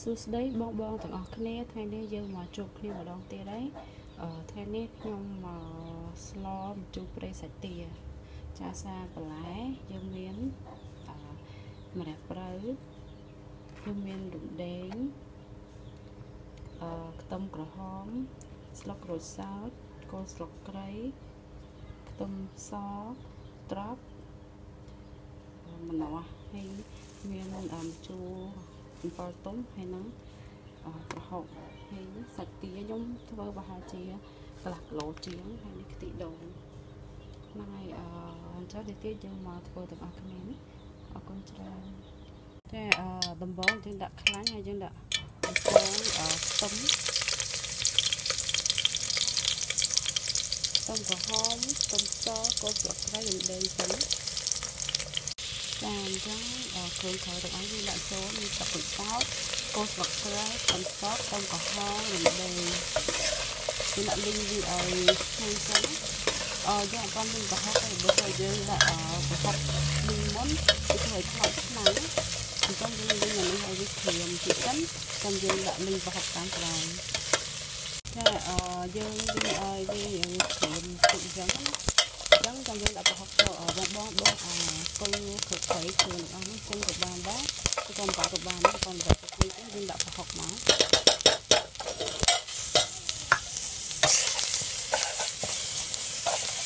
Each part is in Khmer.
សួស្តីបងបងទាំងអស់គ្នាថ្ងៃនេះយើងមកជួបគ្នាម្ដងទៀតហើយអឺថ្ងៃនេះខ្ញុំមកស្លម្ជូរព្រៃសាច់ទា ចាសាបន្លែយើងមានអឺម្រះព្រៅយើងមានរំដេងអឺខ្ទឹមក្រហម ស្លឹកក្រូចសើចគល់ស្លឹកគ្រៃខ្ទឹមសត្រប់ម្នាស់ហើយមានដើមជូរ អំពិលទុំហើយនឹងប្រហុកហើយសាច់ទាខ្ញុំធ្វើប្រហែលជាកន្លះគីឡូជាងហើយនេះខ្ទិះដូងហ្នឹងហើយអអញ្ចឹងនេះទៀតយើងមកធ្វើទាំងអស់គ្នានេះអរគុណច្រើនតែអដំបងយើងដាក់ខ្លាញ់ហើយយើងដាក់ស្ករខ្ទឹមខ្ទឹមក្រហមខ្ទឹមសកូនស្លឹកគ្រៃយើងដេញសិន ចាអញ្ចឹងគ្រឿងក្រៅទាំងអស់យើងដាក់ចូលមានទឹកកញ្ចោតគល់ស្លឹកគ្រៃខ្ទឹមសខ្ទឹមក្រហមរំដេងយើងដាក់លីងវាឲ្យឆ្ងាញ់ចឹងអឺយើងអត់បានលីងប្រហុកទេបើស្អីយើងដាក់ប្រហុកលីងមុនវាធ្វើឲ្យខ្លោចខ្លាំងអញ្ចឹងយើងលីងអានេះឲ្យវាក្រៀមតិចសិនចាំយើងដាក់លីងប្រហុកតាមក្រោយចាអឺយើងលីងឲ្យវាក្រៀមតិចអញ្ចឹងណា ចឹងចាំយើងដាក់ប្រហុកចូលបងបងបងអាគល់គ្រុបໄខខ្លួនទាំងអស់នេះចឹងក៏បានដែរគឺក៏បាក៏បានដែរ còn ដាក់ទឹកនេះយើងដាក់ប្រហុកមក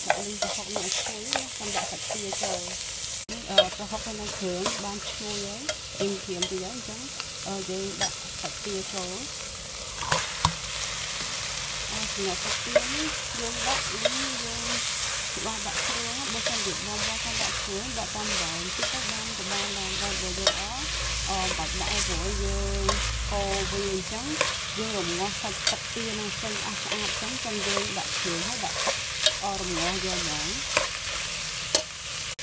ដាក់លីងប្រហុកនេះឲ្យឈ្ងុយណាចាំដាក់សាច់ទាចូលនេះអឺប្រហុកហើយនឹងគ្រឿងបានឈ្ងុយហើយអ៊ីមព្រាមទីហើយអញ្ចឹងយើងដាក់សាច់ទាចូលអឺសម្រាប់សាច់ទានេះយើងដាក់យើង ច្បាស់ដាក់គ្រឿងបើសិនជាបងបងគាត់ដាក់គ្រឿងដាក់តាមវែងតិចទៅបានក៏បានដែរបើយើងអអបាច់ដាក់ឲ្យព្រោះយើងកូរវាអញ្ចឹងយើងរងាស់សាច់ទឹកទានឹងចេញអស់ស្អាតអញ្ចឹងចាំយើងដាក់គ្រឿងហើយដាក់អរងាស់យកហ្មង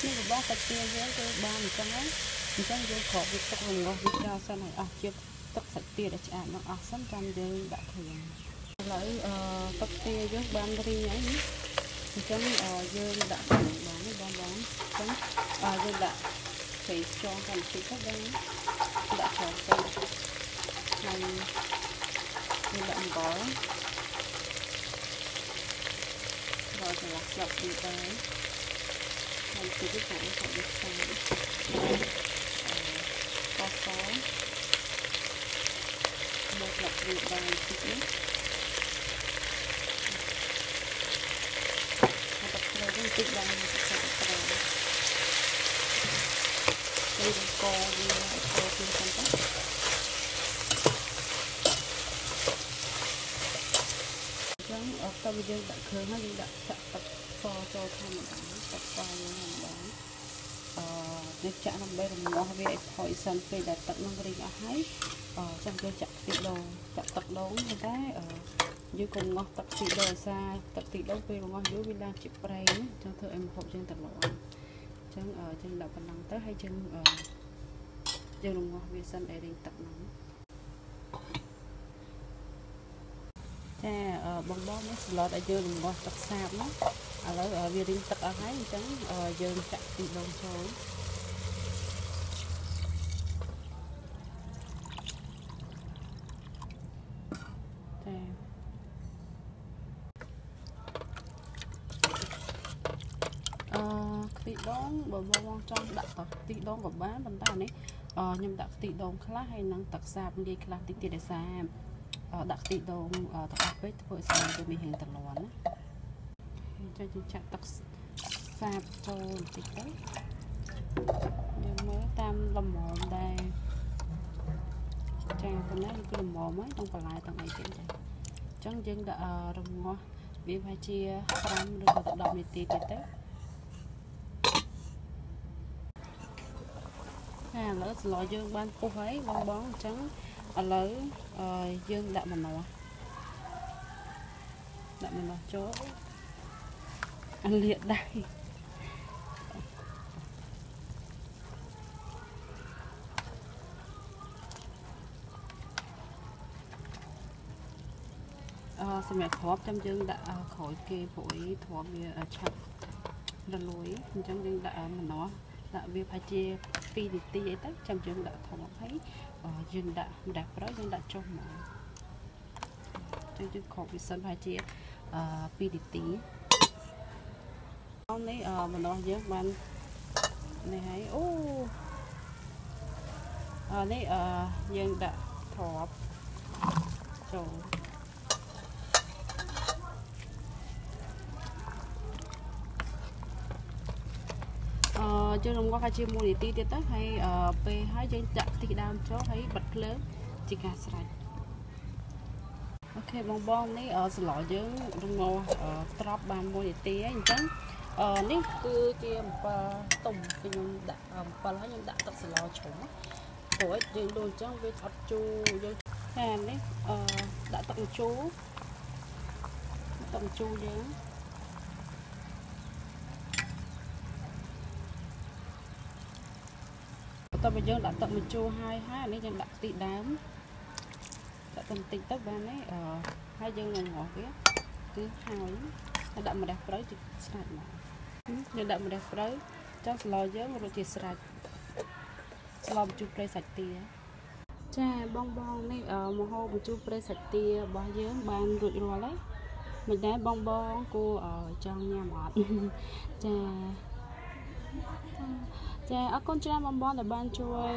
នេះរបស់សាច់ទាយើងគឺបានអញ្ចឹងហើយអញ្ចឹងយើងក្រោកវាទឹករងាស់វាចោលសិនឲ្យអស់ជាតិទឹកសាច់ទាដែលឆ្អាតនឹងអស់សិនចាំយើងដាក់គ្រឿងឥឡូវអឺទឹកទាយើងបានរីងហើយនេះ អញ្ចឹងយើងដាក់គ្រឿងបានទេបងបងអញ្ចឹងយើងដាក់ស្រីចងតាមតិចទៅបងដាក់ចូលទៅហើយយើងដាក់អំបិលដល់ចន្លោះស្លាបព្រាបាយហើយតិចទៅខាងខាងនេះខ្សែអឺកសមកស្លាបព្រាបាយតិចនេះ បន្តិចឡើងទឹកសាច់ត្រង់ពេលកកវាកូរពីសិនទៅចឹងអត់ទៅយើងដាក់គ្រឿងហើយយើងដាក់ចាក់ទឹកសចូលធម្មតាទឹកសយើងធម្មតាអឺនេះចាក់ដើម្បីរងាស់វាឲ្យផុយសិនពេលដែលទឹកនឹងរីងអស់ហើយអឺចាំយើងចាក់ខ្ទិះដូងចាក់ទឹកដូងតែអឺ យើងកុំងាស់ទឹកទីដូងសាទឹកទីដូងពេលងាស់យូរវាឡើងជាប្រេងអញ្ចឹងធ្វើឲ្យម្ហូបយើងត្រឡប់អញ្ចឹងយើងដាក់ប៉ុណ្ណឹងទៅហើយយើងយើងរងាស់វាសិនឲ្យរីងទឹកហ្នឹងចាបងបងនេះស្លតឲ្យយើងរងាស់ទឹកសាបណាឥឡូវវារីងទឹកអស់ហើយអញ្ចឹងយើងចាក់ទីដូងចូល ខ្ទិះដូងបើបងចង់ដាក់ទឹកខ្ទិះដូងក៏បានប៉ុន្តែនេះខ្ញុំដាក់ខ្ទិះដូងខ្លះហើយនឹងទឹកសាបលាយខ្លះតិចទៀតឲ្យសាបដាក់ខ្ទិះដូងទាំងអស់ពេកធ្វើឲ្យស្អាតវាមានរាងត្រលាន់ណាចុចយើងចាក់ទឹកសាបចូលបន្តិចទៅយើងមើលតាមលំមដែរចាប៉ុណ្ណាគឺលំមហើយទាំងបន្លែទាំងអីទៀតចាអញ្ចឹងយើងដាក់រងាស់វាប្រហែលជា5ឬក៏10នាទីទៀតទៅ ឥឡូវស្លយើងបានពុះហើយបងបងអញ្ចឹងឥឡូវយើងដាក់ម្នាស់ដាក់ម្នាស់ចូលអាលាកដៃអឺសម្រាប់គ្រាប់ចាំយើងដាក់ក្រោយគេព្រោះគ្រាប់វាឆាប់រលួយអញ្ចឹងយើងដាក់ម្នាស់ ដាក់វាប្រហែលជា2នាទីអីទៅចាំយើងដាក់ថប់ហើយអយើងដាក់ម្ដេចប្រៃយើងដាក់ចុះមកចឹងយើងខកវាសិនប្រហែលជាអឺ2នាទីនេះអឺម្ដងយើងបាននេះហើយអូអឺនេះអឺយើងដាក់ទ្របចូលអឺ យើងរំងាស់ឲ្យជាមួយនាទីទៀតទៅហើយពេលហើយយើងចាក់ខ្ទិះដើមចូលហើយបិទភ្លើងជាការស្រេចអូខេបងបងនេះស្លោយើងរំងាស់ត្រប់បាន1នាទីហើយអញ្ចឹងអឺនេះគឺជាអំពិលទុំខ្ញុំដាក់អំពិលហើយខ្ញុំដាក់ទឹកស្លោជ្រុំព្រោះយើងដូរអញ្ចឹងវាអត់ជូរយើងតែនេះអឺដាក់ទឹកម្ជូរទឹកម្ជូរយើង បន្ទាប់ពីយើងដាក់ទឹកម្ជូរហើយហើយអានេះយើងដាក់ខ្ទិះដើមដាក់ទៅបន្តិចទៅបានទេអឺហើយយើងនឹងងាស់វាគឺហើយហើយដាក់ម្រះព្រៅជាស្រាច់មកយើងដាក់ម្រះព្រៅចុះស្លោយើងរួចជាស្រេចស្លោបញ្ជូរព្រៃសាច់ទាចាបងបងនេះមហោបញ្ជូរព្រៃសាច់ទារបស់យើងបានរួចរាល់ហើយមិនដែរបងបងគួរចង់ញ៉ាំអត់ចា ចាអរគុណច្រើនបងបងដែលបានជួយ